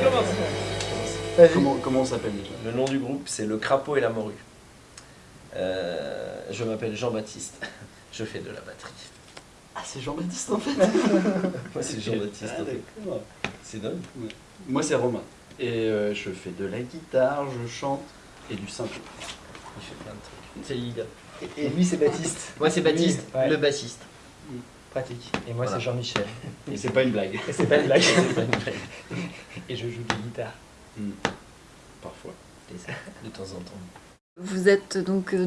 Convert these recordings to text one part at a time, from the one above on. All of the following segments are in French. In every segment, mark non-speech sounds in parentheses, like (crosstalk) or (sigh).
je commence. Vas-y. Comment, comment on s'appelle déjà? Le nom du groupe, c'est Le Crapaud et la Morue. Euh, je m'appelle Jean-Baptiste. (laughs) Je fais de la batterie. Ah, c'est Jean-Baptiste en fait (laughs) Moi, c'est Jean-Baptiste. Ah, en fait. d'accord. C'est dingue. Moi, c'est Romain. Et euh, je fais de la guitare, je chante et du synthé. Il fait plein de trucs. C'est Lida. Et, et lui, c'est Baptiste. (laughs) Moi c'est Baptiste, Oui, ouais. le bassiste. Pratique. Et moi, Voilà. c'est Jean-Michel. Et c'est pas une blague. Et c'est pas une blague. Et je joue de la guitare. Hmm. Parfois. (laughs) De temps en temps. Vous êtes donc euh,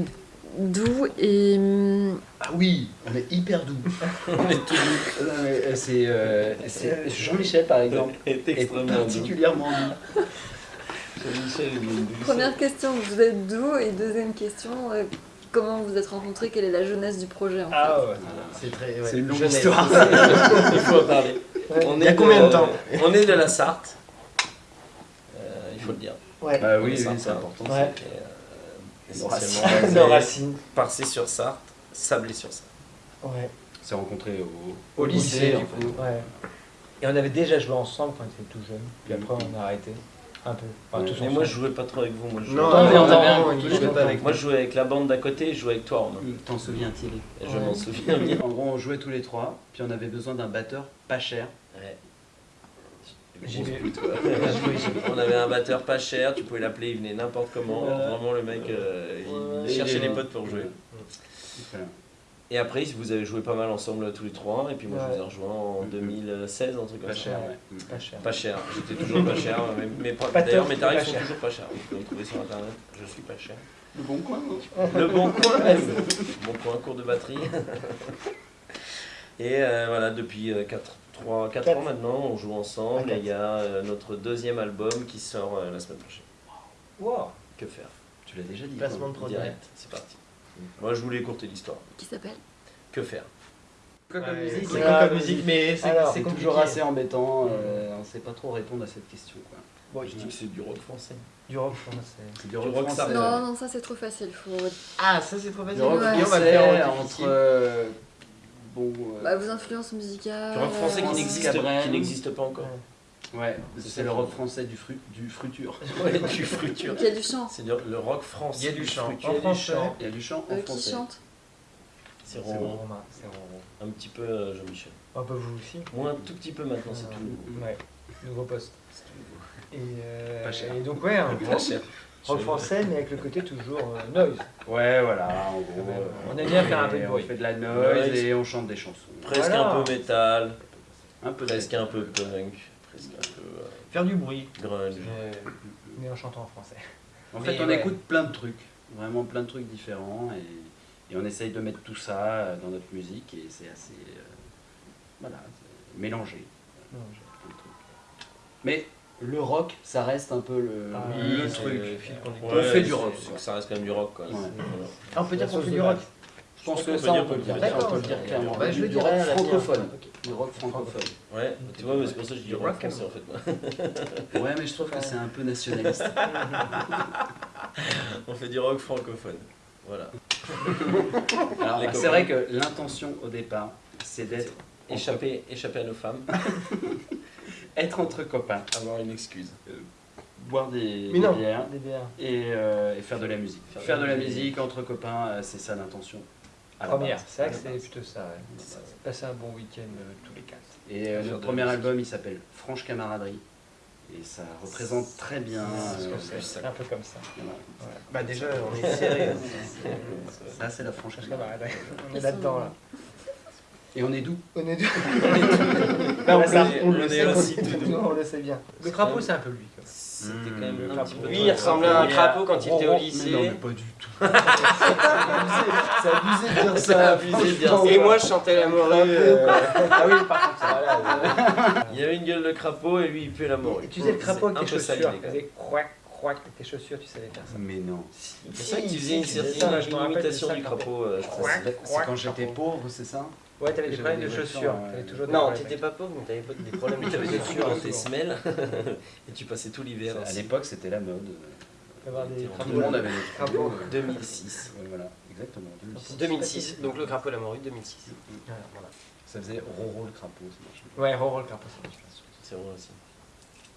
doux et hum, Ah oui, on est hyper doux. (laughs) On est tout doux. Euh, c'est euh, c'est Jean-Michel par exemple. (laughs) est est extrêmement doux. particulièrement doux. Jean-Michel est doux. première question, vous êtes doux et deuxième question, euh, comment vous êtes rencontrés? Quelle est la jeunesse du projet en fait? Ah ouais. C'est très. ouais. C'est une longue Jeunesse. histoire. Il faut en parler. Ouais. On Il y a est combien de temps? On est de la Sarthe. Faut le dire. Ouais. Bah oui, est oui, c'est important. Ouais. Euh, Nos racines. essentiellement Nos basé racines. Parcé-sur-Sarthe, Sablé-sur-Sarthe. Ouais. On s'est rencontrés au, Au lycée, en du fait. coup. Ouais. Et on avait déjà joué ensemble quand on était tout jeune. Puis après, on a arrêté. Un peu. Enfin, Ouais. tous Mais ensemble. moi, je jouais pas trop avec vous. Moi, je jouais, Non, Non, je pas avec moi, je jouais avec la bande d'à côté et je jouais avec toi. T'en souviens-t-il je Ouais. m'en souviens bien. En gros, on jouait tous les trois, puis on avait besoin d'un batteur pas cher. Ouais. (laughs) Vais. On avait un batteur pas cher, tu pouvais l'appeler, il venait n'importe comment. Ouais. Vraiment, le mec, euh, il Ouais. cherchait Et- des potes pour jouer. Et après, vous avez joué pas mal ensemble tous les trois. Et puis moi, je vous ai rejoint en Mhm. 2016, un truc comme Pas ça. cher, ouais. ouais. Pas cher. Pas cher, j'étais toujours pas cher. (laughs) D'ailleurs, mes tarifs sont toujours pas chers. Vous pouvez me trouver sur internet, je suis pas cher. Le bon coin, non Le bon coin, (laughs) bon coin, cours de batterie. Et euh, voilà, depuis 4, 3, 4 Quatre. ans maintenant, on joue ensemble. Ah, et il y a euh, notre deuxième album qui sort euh, la semaine prochaine. Wow. Que faire? Tu l'as déjà dit. Placement de toi. produit. Direct, c'est parti. Moi, je voulais écourter l'histoire. Qui s'appelle? Que faire? Quoi comme Ouais. musique C'est musique Mais c'est toujours assez embêtant, euh, on sait pas trop répondre à cette question. Quoi. Bon, Je dis que c'est du rock français. du rock français. C'est du rock rock ça français. Non, non, ça c'est trop facile. Faut... Ah, ça c'est trop Du facile. rock Ouais. Français entre. Bon. euh, Bah, vos influences musicales. Du rock français qui euh, n'existe pas encore. ouais, c'est le rock français du, fru, du fruture. (laughs) Ouais, du fruture. Donc il y a du chant. C'est le rock français. Il y a du chant. En du français. chant. Il y a du chant en Euh, qui français. chante C'est. Romain. C'est Romain. Un petit peu euh, Jean-Michel. Un peu vous aussi. Moi, un tout petit peu maintenant, c'est tout nouveau. Ouais. Nouveau poste. C'est tout nouveau. Et, euh, Pas cher. et donc, ouais, un rock français, mais avec le côté toujours euh, noise. Ouais, voilà, en gros. Ouais, euh, on aime bien faire un peu de bruit. On fait de la noise Noise. et on chante des chansons. Presque Voilà. un peu métal, Un peu de- presque un peu punk, presque un peu euh, Faire du bruit. grunge. Mais, mais en chantant en français. En Mais fait, on ouais. écoute plein de trucs, vraiment plein de trucs différents, et, et on essaye de mettre tout ça dans notre musique, et c'est assez. euh, voilà, mélangé. trucs. Mais le rock, ça reste un peu le, Ah, le truc. le. Ouais, On fait du rock, que ça reste quand même du rock, quoi. Ouais. Voilà. Ah, on peut dire qu'on fait du rock. Je pense que ça, on peut le dire, on peut le dire clairement. Bah, je du, rock francophone. Du rock francophone. Ouais, tu vois, mais c'est pour ça que je dis Du rock rock français en fait. moi. (laughs) Ouais, mais je trouve que c'est un peu nationaliste. (laughs) On fait du rock francophone. Voilà. (laughs) Alors, Les c'est vrai que l'intention au départ, c'est d'être Échapper, échapper à nos femmes, être entre copains, avoir une excuse. boire des, Mais des non. bières. Des bières. et, euh, et faire de la musique. Faire Faire, de de la musique. musique entre copains, euh, c'est ça l'intention. Première. C'est vrai que c'est plutôt ça. ouais. C'est ça. Passer un bon week-end euh, tous les quatre. Et euh, notre premier album, il s'appelle Franche Camaraderie. Et ça représente très bien. C'est euh, un peu comme ça. voilà. Bah déjà, on est serré. Ça, c'est la Camaraderie. bah, On est là-dedans là. Et on est doux. On est. Bah, on ça, le- on on le est sait. On le sait bien. Le crapaud, c'est un peu lui. C'était quand même Mmh. un petit peu. Lui, il ressemblait à un crapaud quand il était au lycée. Non, mais pas du tout. (laughs) C'est abusé de dire C'est abusé de dire ça. Et moi, je chantais la morue. euh, Ah oui, par contre, ça voilà. Il avait une gueule de crapaud et lui il puait la mort. Et Tu faisais le crapaud avec tes chaussures. croac, croac avec tes chaussures, tu savais faire ça. Mais non. C'est vrai que tu faisais une certaine ça, imitation ça du crapaud. euh, C'est quand j'étais pauvre, c'est ça? Ouais, t'avais des problèmes de chaussures. toujours des Non, t'étais pas pauvre, mais t'avais pas des problèmes. (laughs) Souvent, trous dans tes semelles (laughs) et tu passais tout l'hiver. À l'époque, c'était la mode. Des Tout le monde avait des Crapaud. crapauds. 2006. Ouais, voilà, exactement. 2006. 2006, donc le crapaud la morue, 2006. Ouais, voilà. Ça faisait Roro le crapaud, ça marche. Ouais, Roro le crapaud, ça marche bien. C'est vrai aussi.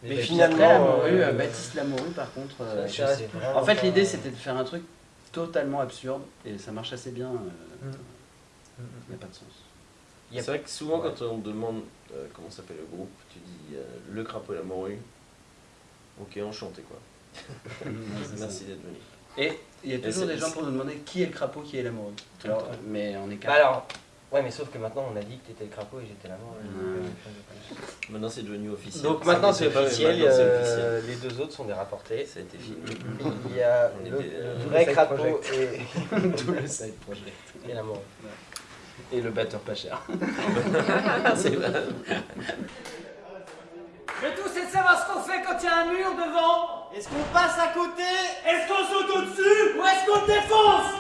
Mais Baptiste finalement, Après, Lamoureux, euh, euh, Baptiste Lamoureux, par contre. euh, je sais vraiment en fait, l'idée c'était de faire un truc totalement absurde et ça marche assez bien. Mm. Il n'y a pas de sens. C'est vrai que souvent, Ouais. quand on te demande euh, comment s'appelle le groupe, tu dis euh, Le Crapaud et la Morue. Ok, enchanté quoi. (laughs) Merci d'être venu. Et il y a toujours des gens pour nous demander qui est le crapaud, qui est. Tout le Alors, temps. mais on est Bah quatre. alors, ouais, mais sauf que maintenant on a dit que t'étais le crapaud et j'étais la mort. Ouais. Maintenant, c'est devenu officiel. Donc maintenant c'est officiel, euh, officiel. les deux autres sont des rapportés. Ça a été fini. Il y a le, euh, vrai side crapaud project. et, (laughs) Tout le side project. Et le batteur pas cher. (laughs) c'est vrai. Le tout c'est de savoir ce qu'on fait quand il y a un mur devant. Est-ce qu'on passe à côté? Est-ce qu'on saute au-dessus? Ou est-ce qu'on défonce?